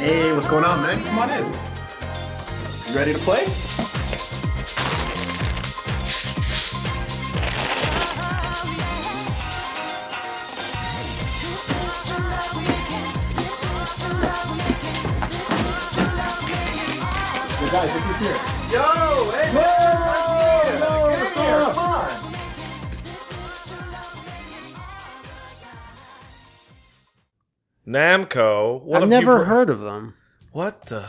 Hey, what's going on, man? Come on in. You ready to play? Guys, look who's here. Yo, hey, man, nice to see you. Yo, Get what's up? Namco. What I've have you never heard of them. What the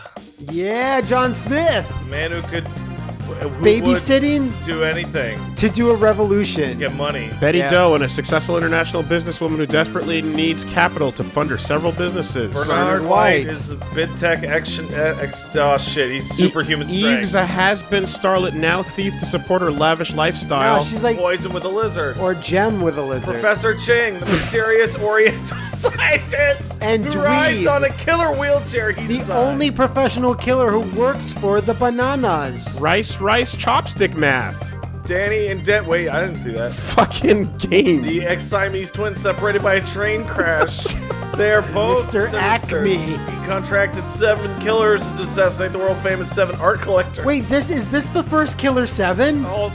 Yeah, John Smith man who could who would babysitting do anything, to do a revolution. get money. Betty Yeah. Doe, and a successful international businesswoman who desperately needs capital to fund her several businesses. Bernard White. White is a bid tech action. Uh, ex, oh shit, he's superhuman E- strength. Eve's a has-been starlet, now thief to support her lavish lifestyle. No, she's like Poison with a lizard. or gem with a lizard. Professor Ching, the mysterious Oriental scientist And who dweeb. rides on a killer wheelchair. He the designed. only professional killer who works for the bananas. rice, rice, chopstick math. Danny and Dent. Wait, I didn't see that. Fucking game. The ex Siamese twins separated by a train crash. they are both Mr. sinister. Acme. He contracted seven killers to assassinate the world famous seven art collector. Wait, this is this the first Killer Seven? Oh,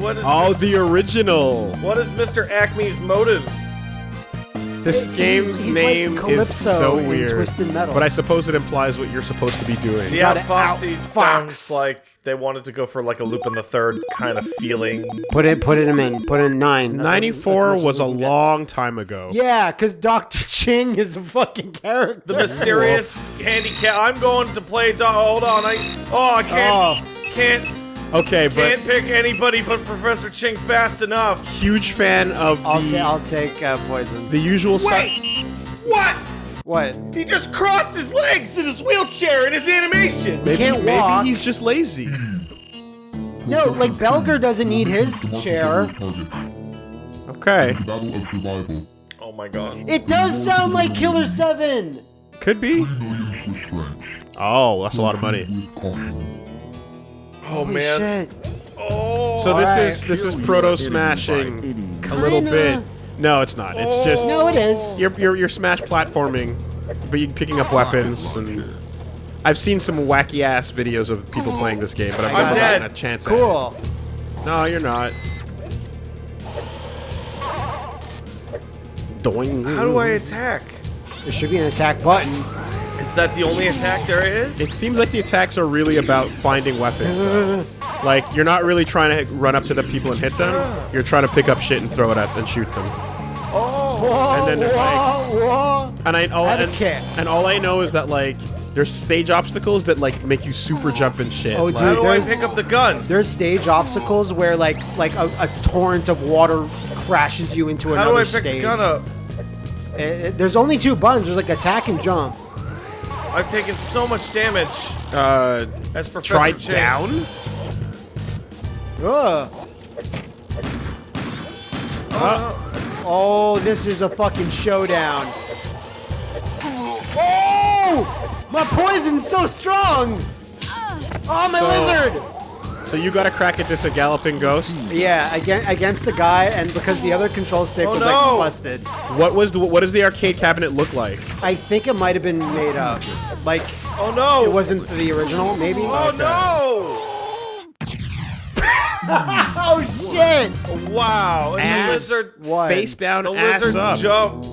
what is Oh, Mr. the original. what is Mr. Acme's motive? This He's- game's he's like name is so weird. Twisted Metal. But I suppose it implies what you're supposed to be doing. Yeah, gotta Foxy outfox. sounds like they wanted to go for like a loop in the Third kind of feeling. Put it, put it in, put in nine. That's- 94 was a what we get. long time ago. Yeah, because Doctor Ching is a fucking character. The mysterious handicap. I'm going to play. Do- hold on, I oh I can't oh. can't Okay, but can't pick anybody but Professor Ching fast enough. huge fan of I'll, the, ta- I'll take uh, poison. the usual si- Wait, what? What? He just crossed his legs in his wheelchair in his animation. Maybe, can't maybe walk. he's just lazy. No, like Belger doesn't need his chair. Okay, Battle of survival. Oh my god. It does sound like Killer Seven. could be. Millions with strength. Oh, that's a lot of money. With caution. Oh Holy man. shit. Oh. So this Alright. is this is proto smashing a little bit. No, it's not. It's just No, it is. you're you're, you're smash platforming, but you're picking up weapons and. I've seen some wacky ass videos of people playing this game, but I've I'm never dead. gotten a chance at it. Cool. No, you're not. Doing. How do I attack? There should be an attack button. Is that the only attack there is? It seems like the attacks are really about finding weapons. though. like you're not really trying to run up to the people and hit them. You're trying to pick up shit and throw it at them and shoot them. Whoa, And then there's whoa, whoa. And I all and, and all I know is that like there's stage obstacles that like make you super jump and shit. Oh, Like, How dude, do I pick up the gun? There's stage obstacles where like like a, a torrent of water crashes you into How another do I pick stage. the gun up? Uh, uh, there's only two buttons. There's like attack and jump. I've taken so much damage uh, as Professor try Ching. down. Ugh. Oh, this is a fucking showdown. Oh! My poison's so strong! Oh, my So- lizard! So you got to crack at this a galloping ghost. Yeah, against, against a guy, and because the other control stick Oh, was no. like busted, What was the what does the arcade cabinet look like? I think it might have been made up. Like, Oh no! it wasn't the original, maybe? Oh no! Oh shit! Wow! And Ass. the lizard, What? Face down, the ass lizard up. jump.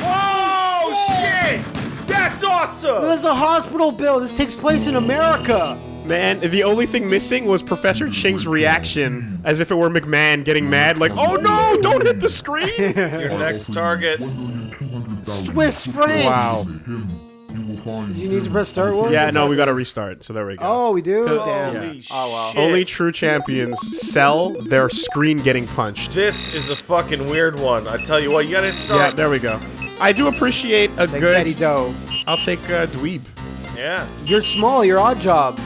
Whoa! Shit! That's awesome! There's a hospital bill. This takes place in America. Man, the only thing missing was Professor Ching's reaction, as if it were McMahon getting mad, like, "Oh no! Don't hit the screen!" Your next target. Swiss francs. wow. You Do you need to press start one? Yeah, no, we got to restart. So there we go. Oh, we do. Oh, Damn. Holy Oh well. shit. Only true champions sell their screen getting punched. This is a fucking weird one. I tell you what, you gotta hit Yeah, there we go. I do appreciate a Take good. Betty Doe. I'll take uh, dweeb. Yeah. You're small. You're odd job.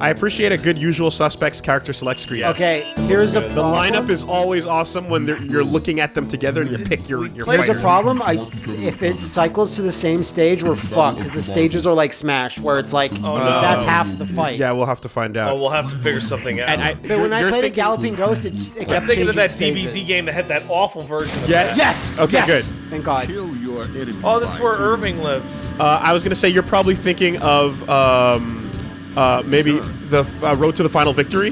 I appreciate a good usual suspects character select screen. Okay, here's a good. The lineup is always awesome when you're looking at them together and you pick your your played Here's fighter. a problem. I, if it cycles to the same stage, we're fucked because the stages are like Smash, where it's like Oh, no. that's half the fight. Yeah, we'll have to find out. Oh, we'll have to figure something out. and I, But when I played a Galloping Ghost, it, just- it kept I'm thinking of that changing DBZ game that had that awful version of Yeah. that. Yes. Okay, yes. good. Thank God. Kill your enemy. Oh, this is where Irving lives. Uh, I was gonna say you're probably thinking of um, uh, maybe the uh, Road to the Final Victory,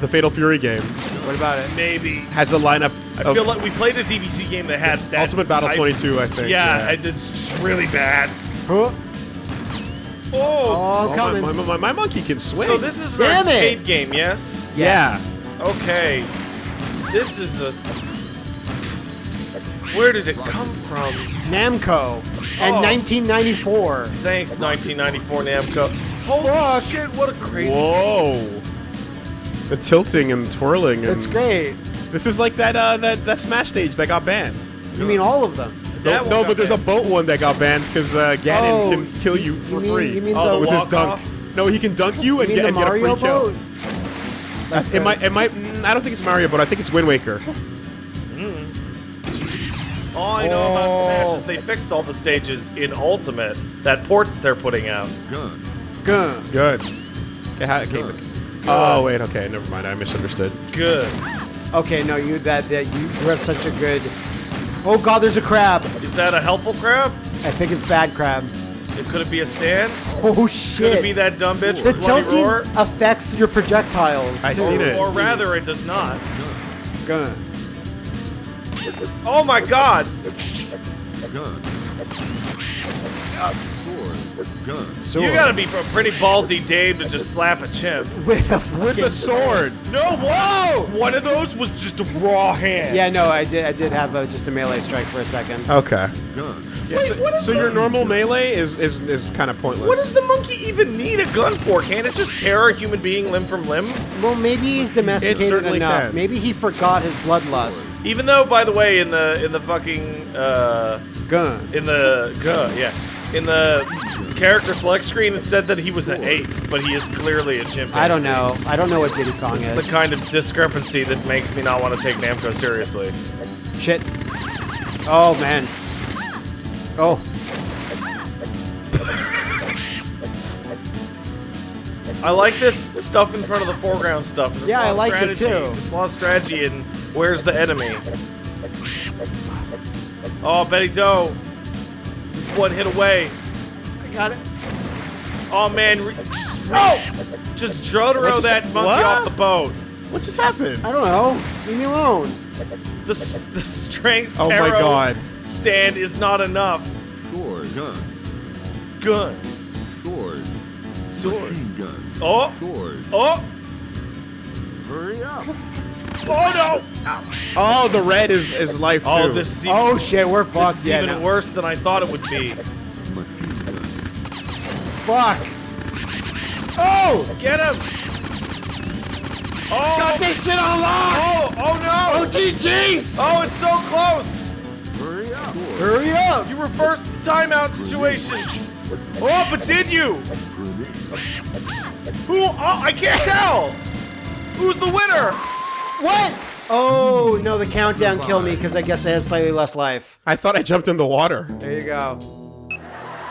the Fatal Fury game What about it? Maybe. has a lineup. I of feel like we played a DBZ game that had that Ultimate Battle type- 22, I think. Yeah, and it's just really bad. Huh? Oh. Oh, Oh, my, coming. my, my, my monkey can swing. So this is an Damn it. arcade game, yes? yeah. Okay. This is a. Where did it come from? Namco and Oh. 1994. Thanks, 1994 Namco. Holy Fuck. shit! What a crazy. Whoa. The tilting and twirling. And That's great. This is like that uh, that that Smash stage that got banned. You mean all of them? That no, no got but there's a boat one that got banned because uh, Ganon Oh, can kill you for You mean, free you mean Oh, the, the with his dunk. off? No, he can dunk you you and mean get, and get a Mario free kill. boat? It might, it might. mm, I don't think it's Mario, but I think it's Wind Waker. All I know about Smash Oh. is they fixed all the stages in Ultimate. That port that they're putting out. gun. Gun. Good. Okay, how, okay. Oh wait, okay, never mind. I misunderstood. Good. Okay, no, you that that you, you have such a good. Oh God, there's a crab. Is that a helpful crab? I think it's bad crab. It could it be a stand? Oh shit! Could it be that dumb bitch the with tilting Roar? affects your projectiles. I too. seen it. Or rather, it does not. Gun. Oh my god! Gun. Uh, Sword. Gun. Sword. You gotta be a pretty ballsy Dave to just slap a chimp. with a With a sword. No, whoa! One of those was just a raw hand. Yeah, no, I did. I did have a, just a melee strike for a second. Okay. Gun. Yeah, so so your normal melee is is, is kind of pointless. What does the monkey even need a gun for? Can't it just tear a human being limb from limb? Well, maybe he's domesticated certainly enough. can. Maybe he forgot his bloodlust. Even though, by the way, in the in the fucking uh, Gun. in the uh, yeah, in the character select screen, it said that he was an ape, but he is clearly a chimpanzee. I don't know. I don't know what Diddy Kong This is. is the kind of discrepancy that makes me not want to take Namco seriously. Shit. Oh man. Oh. I like this stuff in front of the foreground stuff. There's Yeah, I like it too. There's a lot of strategy and where's the enemy. Oh, Betty Doe. One hit away. I got it. Oh man, re- just, oh! just Jotaro just- that monkey what? off the boat. What just happened? I don't know. Leave me alone. The, the strength Oh my God. stand is not enough. Sword. Gun. Gun. Sword. Sword. Machine gun. Oh! Sword. Oh! Hurry up. Oh Oh, the red is is life no! Oh, this is even, Oh shit, we're this fucked. is Yeah, even no. worse than I thought it would be. Fuck. Oh! Get him! Oh! Got this shit on lock! Oh! Oh no! OTGs! Oh, it's so close! Hurry up. Hurry up! You reversed the timeout situation. Oh, but did you? Who? Oh, I can't tell. Who's the winner? What? Oh no, the countdown killed me because I guess I had slightly less life. I thought I jumped in the water. There you go.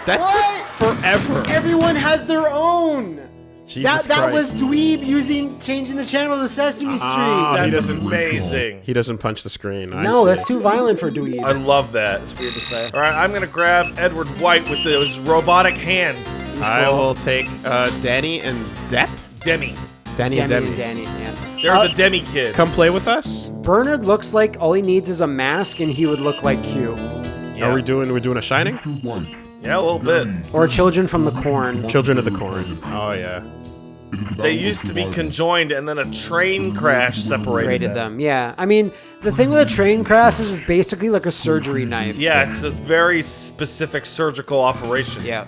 That What? took forever. Everyone has their own. Jesus that that was Christ. Dweeb using changing the channel to Sesame Street. Ah, he That's doesn't- amazing. He doesn't punch the screen. I no, see. that's too violent for Dweeb. I love that. It's weird to say. All right, I'm gonna grab Edward White with his robotic hand. He's I cool. will take uh, Danny and Depp. Demi. Danny, Danny and and Demi. Danny, yeah. They're Uh, the Demi kids. Come play with us. Bernard looks like all he needs is a mask, and he would look like Q Yeah. Are we doing? We're doing a Shining. Two white. Yeah, a little bit. or Children from the Corn. Children of the Corn. Oh yeah. They used to be conjoined, and then a train crash separated Rated them, yeah. I mean, the thing with a train crash is it's basically like a surgery knife. Yeah, it's this very specific surgical operation. Yeah.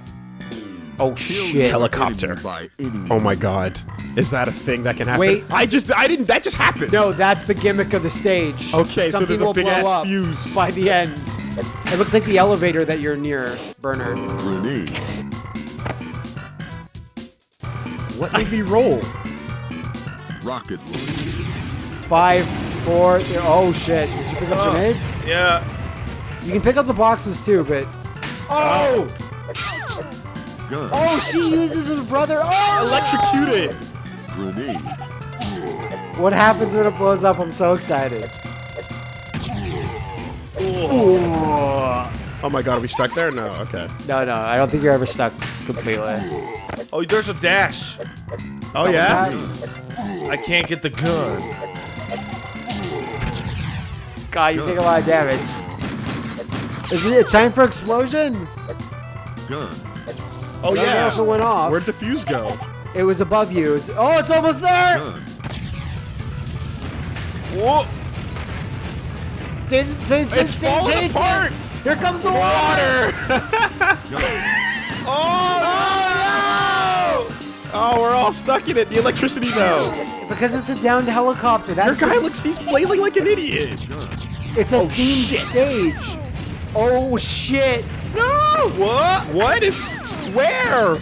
Oh shit. Helicopter. enemy by any Oh my God. Is that a thing that can happen? Wait. I just. I didn't. That just happened. No, that's the gimmick of the stage. Okay, so Something there's a will big-ass blow up fuse. by the end. It looks like the elevator that you're near, Bernard. grenade. Let me be roll. Rocket launcher. Five, four. Three, oh shit! Did you pick up Oh. grenades? Yeah. You can pick up the boxes too, but. Oh! oh! Gun. Oh, she uses her brother. Oh! Electrocuted. Grenade. What happens when it blows up? I'm so excited. Oh my god, are we stuck there? No, okay. No, no, I don't think you're ever stuck completely. Oh, there's a dash. Oh yeah? I can't get the gun. God, you take a lot of damage. Is it time for explosion? Gun. Oh That yeah. also went off. Where'd the fuse go? It was above you. It was- oh, it's almost there! Gun. Whoa. Stage, stage, stage, It's stage, falling stage, apart. stage. Here comes the water! Oh, no! Oh, we're all stuck in it. The electricity though. Because it's a downed helicopter. Your guy the- looks he's flailing like an idiot. It's a Oh, themed shit. stage. Oh shit! What? What is where?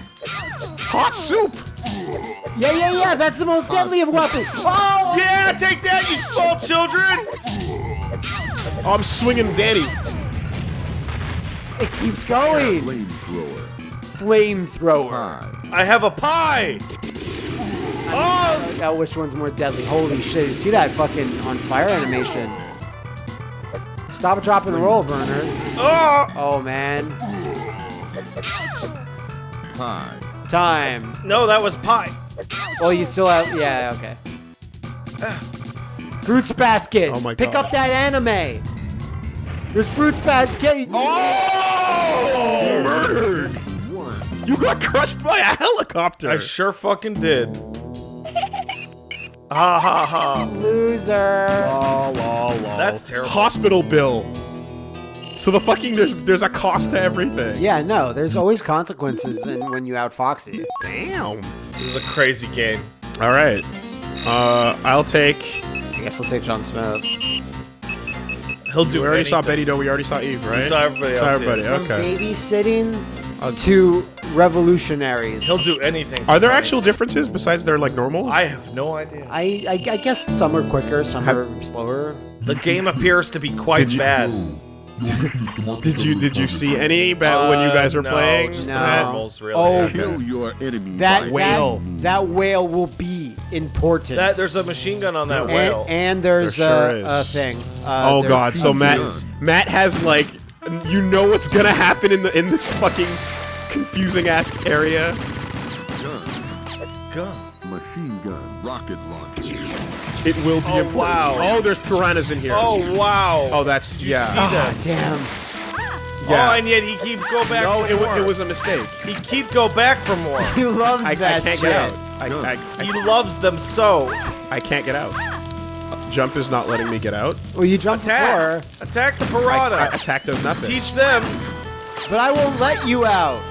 Hot soup. Yeah, yeah, yeah. That's the most deadly of weapons. Oh! Yeah, take that, you small children. Oh, I'm swinging Danny. It keeps going. Flamethrower. Flamethrower. I have a pie. Oh, Now, which one's more deadly? Holy shit! You see that fucking on fire animation? Stop, dropping the roll, burner. oh. Ah! Oh man, Five. time. No, that was pie. Well, you still have. Yeah, okay. Fruits basket. Oh my god. Pick up that anime. There's fruits basket. Oh! Murdered. One. You got crushed by a helicopter. I sure fucking did. Ha ha ha. Loser. Lol, lol, lol. That's terrible. Hospital bill. So the fucking there's there's a cost to everything. Yeah, no. There's always consequences in, when you out Foxy. Damn. This is a crazy game. All right. Uh, I'll take. I guess I'll take John Smith. He'll do We already saw anything. Betty Doe. We already saw Eve, right? saw everybody Saw else, everybody. yeah. From Okay. babysitting to revolutionaries. He'll do anything. Are there for actual differences besides their like normal? I have no idea. I, I, I guess some are quicker, some are slower. The game appears to be quite Did you- bad. did you did you see any ba- when you guys were Uh, no, playing? Just No. the normals, really. Oh, Okay. Kill your enemy. That whale. That, that whale will be important. That there's a machine gun on that and, whale. and there's There sure a, a thing. Uh, Oh god, so Matt. Matt has like you know what's gonna happen in the in this fucking confusing ass area. Gun. gun. It will be Oh, important. wow. Oh, there's piranhas in here. Oh wow. Oh, that's Did you yeah. see Ah, that? damn. yeah. Oh, and yet he keeps go back. no, for it, more. it was a mistake. He keep go back for more. He loves I, I can't shit. get out. I, Gun. I, he loves them so. I can't get out. Jump is not letting me get out. Well, you jump Attack. before, Attack the I, piranha. I- attack does nothing. Teach them. but I won't let you out.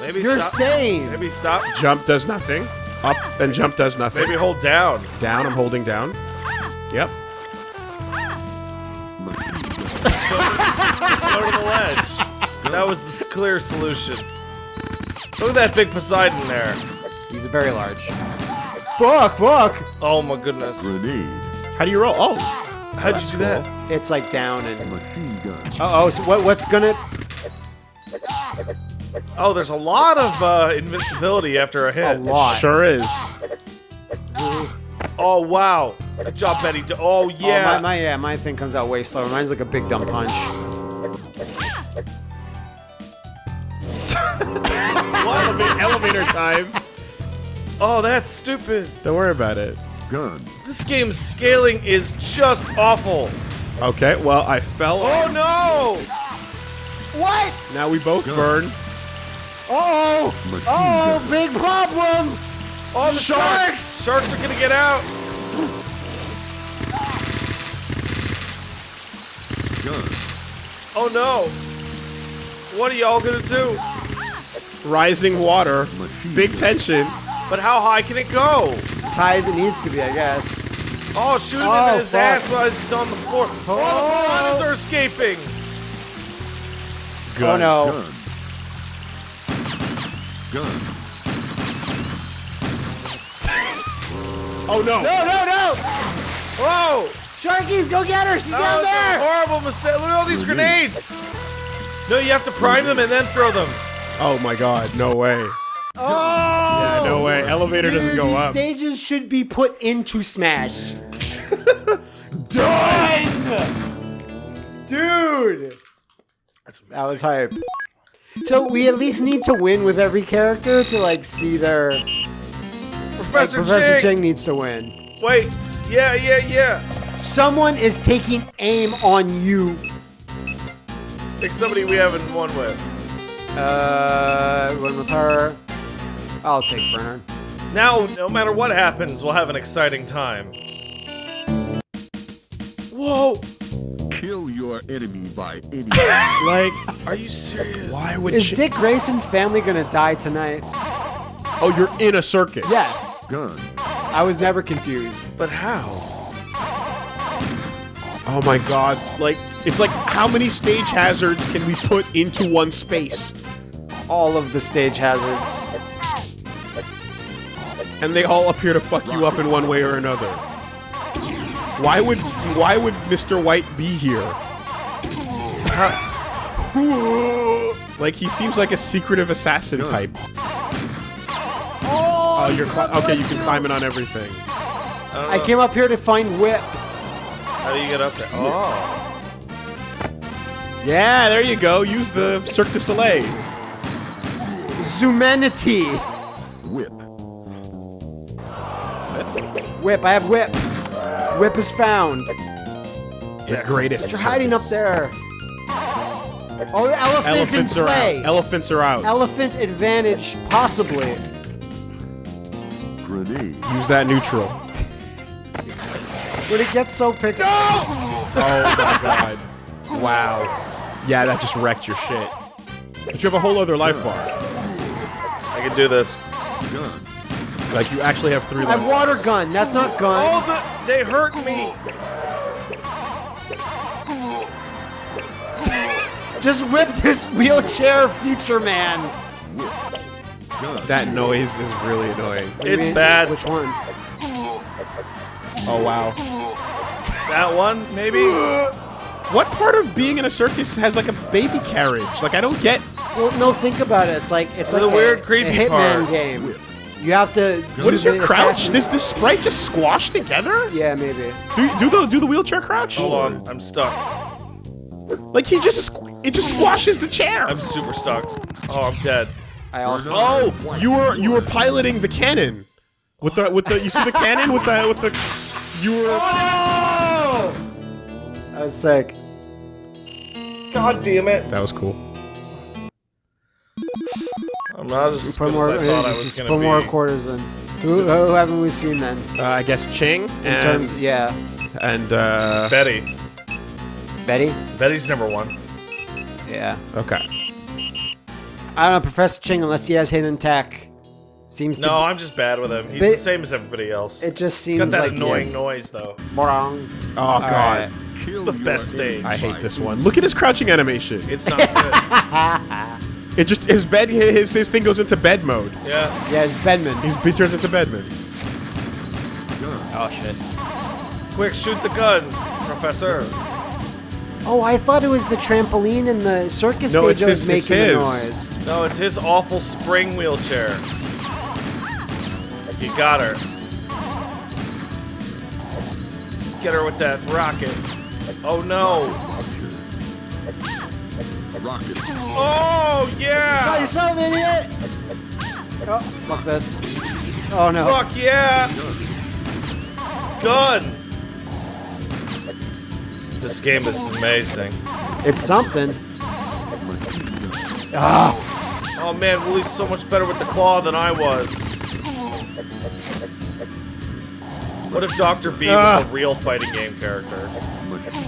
Maybe You're stop. staying. Maybe stop. Jump does nothing. Up and jump does nothing. Maybe hold down. Down, I'm holding down. Yep. Just go to the ledge. That was the clear solution. Look at that big Poseidon there. He's very large. Fuck, fuck. Oh my goodness. Grenade. How do you roll? Oh, How'd that's you do that? It's like down and. Uh oh. So what? What's gonna? Oh, there's a lot of uh, invincibility after a hit. A lot. Sure is. Oh wow. Good job, Betty. Do- Oh Oh, yeah. my, my yeah, my thing comes out way slower. Mine's like a big dumb punch. Elevator, elevator time. oh, that's stupid. Don't worry about it. Gun. This game's scaling is just awful. Okay, well, I fell. Oh no! What? Now we both burn. Oh. Machine Oh, gun. big problem. Oh, the sharks! Sharks are gonna get out. Gun. Oh no! What are y'all gonna do? Rising water. Machine Big gun. tension. But how high can it go? As high as it needs to be, I guess. Oh, shoot him Oh, in his fuck. ass while he's on the floor. Oh, the piranhas are escaping. Oh no. Gun. Gun. Oh no! No, no, no! Whoa! Sharkies, go get her! She's That down was a there! horrible mistake. Look at all these grenades. No, you have to prime them and then throw them. Oh my god, no way. Oh! Yeah, no way. Elevator doesn't Dude, go these up. stages should be put into Smash. Done! Dude! That's That was hype. So we at least need to win with every character to like see their like, Professor, Professor Ching. Ching needs to win. Wait. Yeah, yeah, yeah. Someone is taking aim on you. Pick somebody we haven't won with. Uh, win with her. I'll take Bernard. Now, no matter what happens, we'll have an exciting time. Whoa! Kill your enemy by any means. Like, Are you serious? why would Is she- Dick Grayson's family gonna die tonight? Oh, you're in a circus. Yes. gun. I was never confused. But how? Oh my god. Like, it's like how many stage hazards can we put into one space? All of the stage hazards. And they all appear to fuck you up in one way or another. Why would why would Mr. White be here? Like he seems like a secretive assassin type. Oh, oh you're cli- okay. You can climb it on everything. I came up here to find Whip. How do you get up there? Oh. Yeah, there you go. Use the Cirque du Soleil. Zumanity. Whip. Whip, I have Whip. Whip is found. The greatest. You're hiding up there. Oh, the elephant's Elephants in are play. out. Elephants are out. Elephant advantage, possibly. Grenade. Use that neutral. When it gets so pixel. Oh my god. Wow. Yeah, that just wrecked your shit. But you have a whole other life bar. I can do this. Gun. Like you actually have three I have life. water gun. That's not gun. Oh, the, they hurt me. Just whip this wheelchair, future man. That noise is really annoying. What do you It's mean? bad. Which one? Oh wow. That one, maybe? What part of being in a circus has like a baby carriage? Like I don't get. Well, no, think about it. It's like it's like The like weird, a, creepy a Hitman part. game. You have to. What is your crouch? assassin- Does this sprite just squash together? Yeah, maybe. Do, do the do the wheelchair crouch? Hold on, I'm stuck. Like he just it just squashes the chair. I'm super stuck. Oh, I'm dead. I also. Oh, you were you were piloting the cannon with the with the you see the cannon with the with the you were Oh! I was sick. God damn it. that was cool. I'm not as Put good more. as I thought I just was gonna put be. more quarters in. Who, who haven't we seen then? Uh, I guess Ching In and terms, yeah, and uh, Betty. Betty. Betty's number one. Yeah. okay. I don't know, Professor Ching, unless he has hidden tech, seems to. No, I'm just bad with him. He's But- the same as everybody else. It just He's seems got that like annoying yes. noise though. Wrong. Oh god, Kill The your best enemy stage. I hate this one. Look at his crouching animation. It's not good. It just his bed his his thing goes into bed mode. Yeah. Yeah, it's Bedman. He's he turns into Bedman. Oh shit. Quick, shoot the gun, Professor. Oh, I thought it was the trampoline in the circus No, stage it's that was his- it's making the noise. No, it's his awful spring wheelchair. You got her. Get her with that rocket. Oh no. Rocket. Oh Got yeah. yourself, idiot! Oh, fuck this. Oh no. Fuck yeah. Gun. This game is amazing. It's something. Ah, Oh man, Wooly's so much better with the claw than I was. What if Dr. B was Ah. a real fighting game character? Machine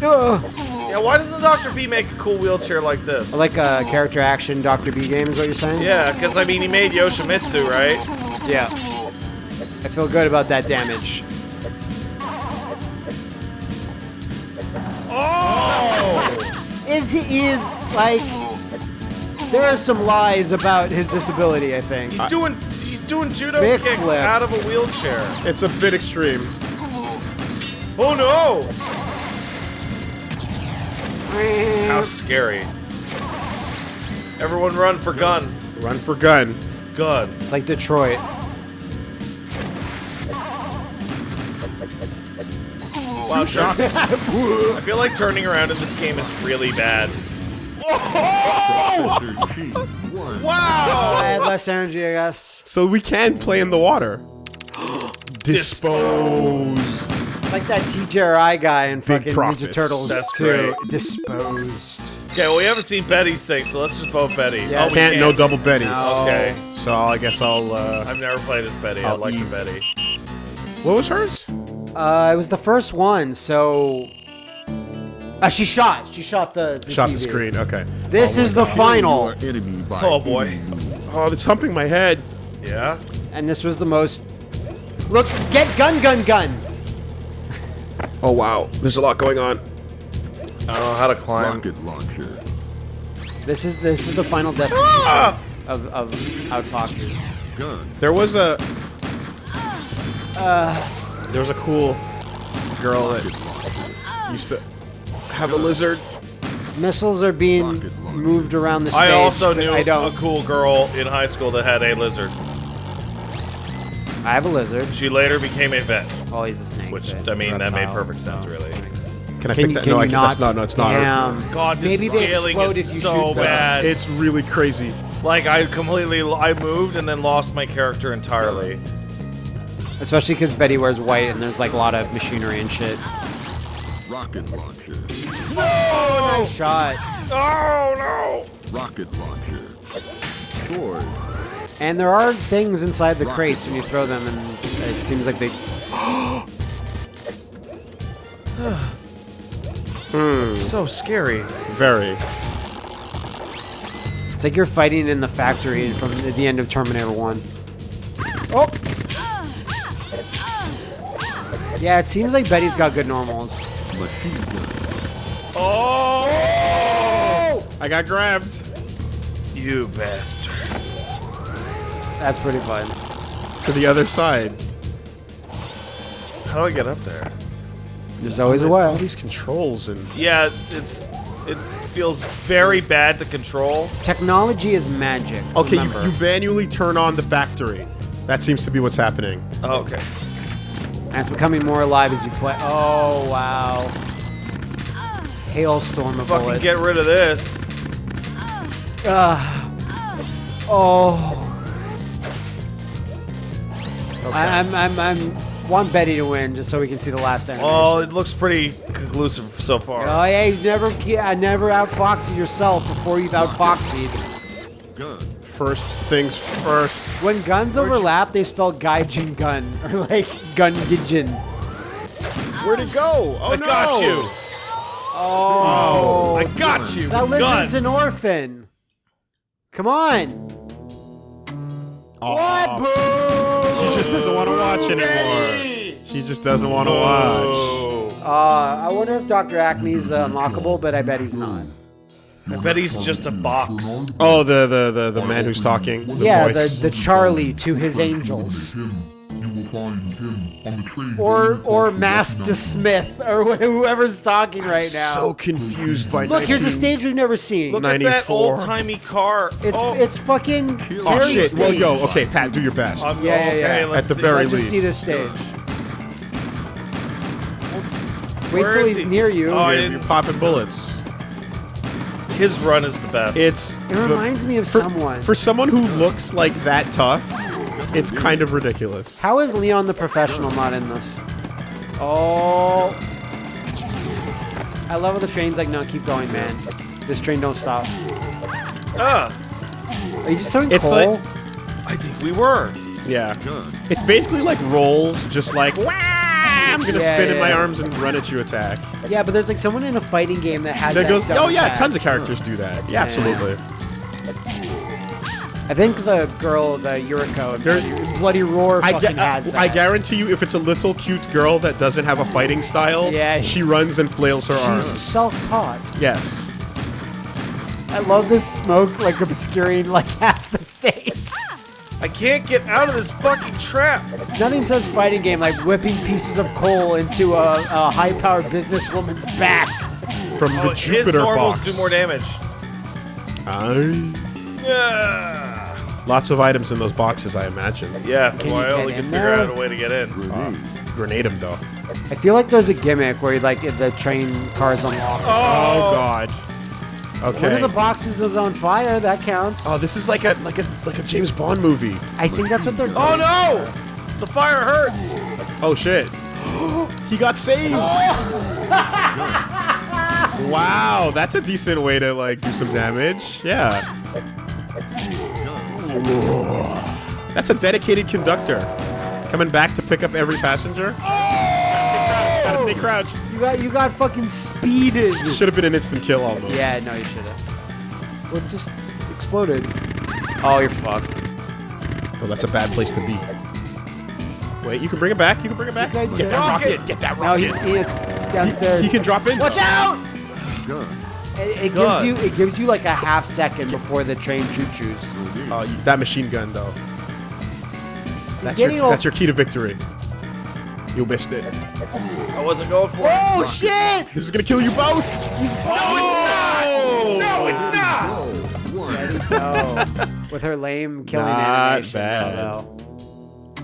Yeah, why doesn't Dr. B make a cool wheelchair like this? Like a character action Dr. B game is what you're saying? Yeah, because I mean, he made Yoshimitsu, right? Yeah. I feel good about that damage. Oh! Is he is like there are some lies about his disability, I think. He's doing he's doing judo Big kicks flip. out of a wheelchair? It's a bit extreme. Oh no! How scary. Everyone run for gun. Run for gun. Gun. It's like Detroit. Wow, shots. I feel like turning around in this game is really bad. Thirteen. One. I had less energy, I guess. So we can play in the water. Disposed. Like that TJRI guy in fucking Ninja. Turtles That's too. great. Disposed. Okay, well we haven't seen Betty's thing, so let's just vote Betty. Yeah, oh, we Can't no double Betty's. No. Okay. So I guess I'll. uh... I've never played as Betty. I I'll like the Betty. What was hers? Uh, it was the first one, so. Uh, she shot. She shot the. the Shot the screen. Okay. This is the final, Your enemy by Oh, boy. Oh, it's humping my head. Yeah? and this was the most. Look, get gun, gun, gun. Oh wow, there's a lot going on. I don't know how to climb. Rocket launcher. This is this is the final destination Ah! of of Outfoxies. Gun. There was a. there was a cool girl that used to have a lizard. Missiles are being moved around the stage. I also knew I a don't. cool girl in high school that had a lizard. I have a lizard. She later became a vet, Oh, he's a snake. which but I mean that made perfect sense, so- really. Can I Can pick you, that? can no, you I can, not? that's not. No, it's not. Damn. God, this Maybe they scaling explode is if you so shoot bad. It's really crazy. like I completely I moved and then lost my character entirely. Especially because Betty wears white and there's like a lot of machinery and shit. Rocket launcher. Oh, nice shot. Oh no! Rocket launcher. Sword. And there are things inside the crates when you throw them, and it seems like they. Hmm. So scary. Very. It's like you're fighting in the factory from the the end of Terminator 1. Yeah, it seems like Betty's got good normals. Oh! I got grabbed You bastard. That's pretty fun. to the other side. How do I get up there? There's always a way. All way. these controls and Yeah, it's it feels very bad to control. Technology is magic. okay, you, remember. you manually turn on the factory. That seems to be what's happening. Oh, okay. And it's becoming more alive as you play. Oh, wow. Hailstorm of Fucking bullets. get rid of this. Ah. Oh. I, I'm, I'm, I'm want Betty to win just so we can see the last animation. Well, it looks pretty conclusive so far. Oh, yeah, you never, I never outfoxy yourself before you've outfoxied. Gun. First things first. When guns overlap, they spell Gaijin gun or like gun gijin. Where'd it go? Oh I no! got you. Oh, I got you. that Gun. lizard's an orphan. Come on. What? Boo! She just doesn't want to watch anymore. She just doesn't want to watch. Oh. Uh, I wonder if Dr. Acme's uh, unlockable, but I bet he's not. I bet he's just a box. Oh, the the the, the man who's talking. The yeah, the, voice. the Charlie to his angels. Him. You will find him on the train. Or or Master Smith or whoever's talking right now. so confused by. Look, here's a stage we've never seen. Look at that 94. old timey car. it's oh, it's fucking Oh, Oh Terry's shit! Well, yo, okay, Pat, do your best. um, Yeah, yeah, yeah. let's At the see. very Let's just see this stage. Wait Where till he's he? near you. Oh, I You're- didn't- You're popping bullets. His run is the best. It's it reminds me of for, someone. for someone who looks like that tough. It's kind of ridiculous. How is Leon the professional not in this? Oh. I love how the train's like, no, keep going, man. This train don't stop. Ah, Are you just throwing It's coal? like- I think we were. Yeah, Gun. it's basically like rolls, just like Wah! I'm gonna Yeah, spin in my yeah. arms and run at you attack. yeah, but there's like someone in a fighting game that has That that. goes. Oh yeah, tap. tons of characters do that. Yeah, Yeah. absolutely. I think the girl, the Yuriko, There- Bloody, Bloody Roar I, fucking has that. I guarantee you, if it's a little cute girl that doesn't have a fighting style, Yeah. she runs and flails her She's arms. She's self-taught. Yes. I love this smoke like obscuring like half the stage. I can't get out of this fucking trap. Nothing says fighting game like whipping pieces of coal into a, a high-powered businesswoman's back. From Oh, the his Jupiter normals box. do more damage. Aye. Yeah. Lots of items in those boxes, I imagine. Yeah, Can well, you I only get can in figure there? out a way to get in. Grenade them though. I feel like there's a gimmick where like the train cars unlock. Oh, oh God. One of the boxes is on fire. That counts. oh, this is like a like a like a James Bond movie. I think that's what they're. Doing. Oh no! The fire hurts. Oh shit. he got saved. wow, that's a decent way to like do some damage. Yeah. That's a dedicated conductor. Coming back to pick up every passenger. Oh! Gotta oh, stay crouched. You got you got fucking speeded. Should have been an instant kill almost. Yeah, no, you should have. Well, it just exploded. Oh, you're fucked. Oh, that's a bad place to be. Wait, you can bring it back. You can bring it back. Okay, Get yeah. that rocket. Rocket. Get that No, rocket. he's he is downstairs. He can drop in. Watch out! Gun. It, it gives you it gives you like a half second before the train choo choos. Oh, you- that machine gun though. That's your, that's your key to victory. You missed it. I wasn't going for it. Oh shit! This is gonna kill you both. No, it's not. No, Oh, one. Oh, with her lame killing Not animation. bad. Though.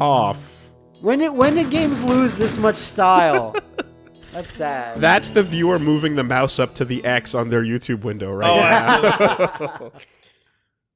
Off. When did when did games lose this much style? That's sad. That's the viewer moving the mouse up to the X on their YouTube window, right? Oh, absolutely.